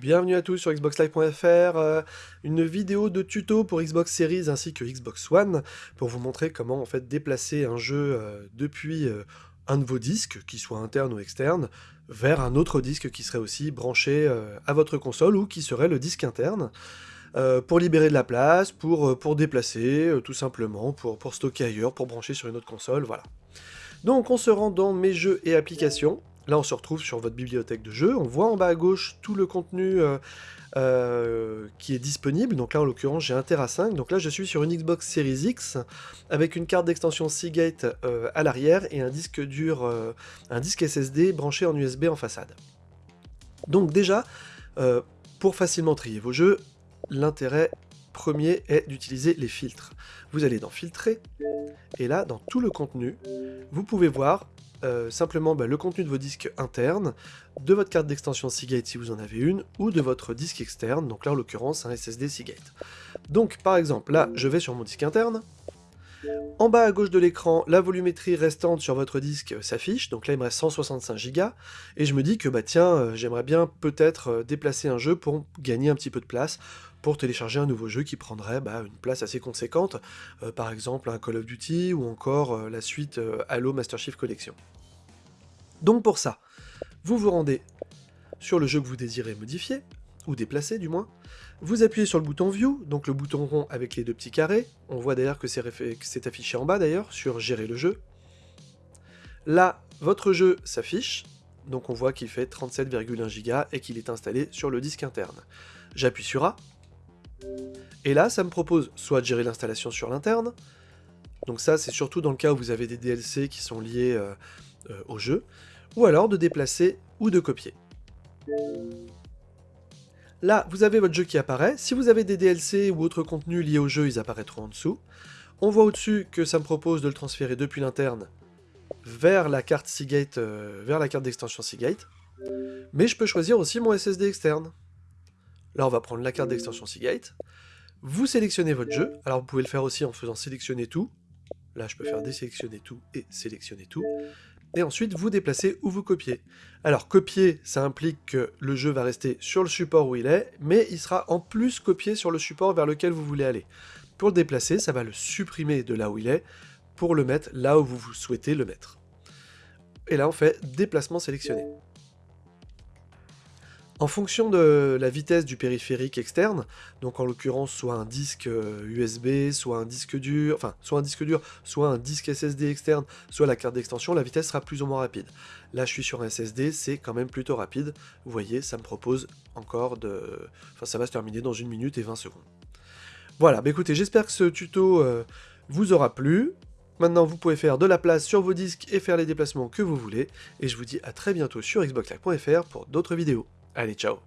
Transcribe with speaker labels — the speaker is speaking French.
Speaker 1: Bienvenue à tous sur xboxlive.fr, euh, une vidéo de tuto pour Xbox Series ainsi que Xbox One pour vous montrer comment en fait déplacer un jeu euh, depuis euh, un de vos disques, qu'il soit interne ou externe, vers un autre disque qui serait aussi branché à votre console ou qui serait le disque interne. pour libérer de la place, pour, déplacer, tout simplement, pour, pour stocker ailleurs, pour brancher sur une autre console, voilà. Donc on se rend dans mes jeux et applications, Là, on se retrouve sur votre bibliothèque de jeux. On voit en bas à gauche tout le contenu euh, euh, qui est disponible. Donc là, en l'occurrence, j'ai un Tera 5. Donc là, je suis sur une Xbox Series X avec une carte d'extension Seagate euh, à l'arrière et un disque dur, un disque SSD branché en USB en façade. Donc déjà, pour facilement trier vos jeux, l'intérêt premier est d'utiliser les filtres. Vous allez dans Filtrer, et là, dans tout le contenu, vous pouvez voir euh, simplement bah, le contenu de vos disques internes, de votre carte d'extension Seagate si vous en avez une, ou de votre disque externe, donc là en l'occurrence un SSD Seagate. Donc par exemple, là je vais sur mon disque interne, en bas à gauche de l'écran, la volumétrie restante sur votre disque s'affiche, donc là il me reste 165 Go, et je me dis que bah tiens, euh, j'aimerais bien peut-être euh, déplacer un jeu pour gagner un petit peu de place, pour télécharger un nouveau jeu qui prendrait bah, une place assez conséquente, par exemple un Call of Duty ou encore la suite Halo Master Chief Collection. Donc pour ça, vous vous rendez sur le jeu que vous désirez modifier, ou déplacer du moins, vous appuyez sur le bouton View, donc le bouton rond avec les deux petits carrés, on voit d'ailleurs que c'est affiché en bas d'ailleurs, sur Gérer le jeu. Là, votre jeu s'affiche, donc on voit qu'il fait 37,1 Go et qu'il est installé sur le disque interne. J'appuie sur A, et là, ça me propose soit de gérer l'installation sur l'interne, donc ça c'est surtout dans le cas où vous avez des DLC qui sont liés euh, euh, au jeu, ou alors de déplacer ou de copier. Là, vous avez votre jeu qui apparaît. Si vous avez des DLC ou autres contenus liés au jeu, ils apparaîtront en dessous. On voit au-dessus que ça me propose de le transférer depuis l'interne vers la carte euh, vers la carte d'extension Seagate. Mais je peux choisir aussi mon SSD externe. Là, on va prendre la carte d'extension Seagate. Vous sélectionnez votre jeu. Alors, vous pouvez le faire aussi en faisant sélectionner tout. Là, je peux faire désélectionner tout et sélectionner tout. Et ensuite, vous déplacez ou vous copiez. Alors, copier, ça implique que le jeu va rester sur le support où il est, mais il sera en plus copié sur le support vers lequel vous voulez aller. Pour le déplacer, ça va le supprimer de là où il est, pour le mettre là où vous souhaitez le mettre. Et là, on fait déplacement sélectionné. En fonction de la vitesse du périphérique externe, donc en l'occurrence soit un disque USB, euh, soit un disque dur, enfin soit un disque dur, soit un disque SSD externe, soit la carte d'extension, la vitesse sera plus ou moins rapide. Là je suis sur un SSD, c'est quand même plutôt rapide. Vous voyez, ça me propose encore de... Enfin ça va se terminer dans une minute et 20 secondes. Voilà, bah écoutez, j'espère que ce tuto euh, vous aura plu. Maintenant, vous pouvez faire de la place sur vos disques et faire les déplacements que vous voulez. Et je vous dis à très bientôt sur xboxlive.fr pour d'autres vidéos. Allez, ciao.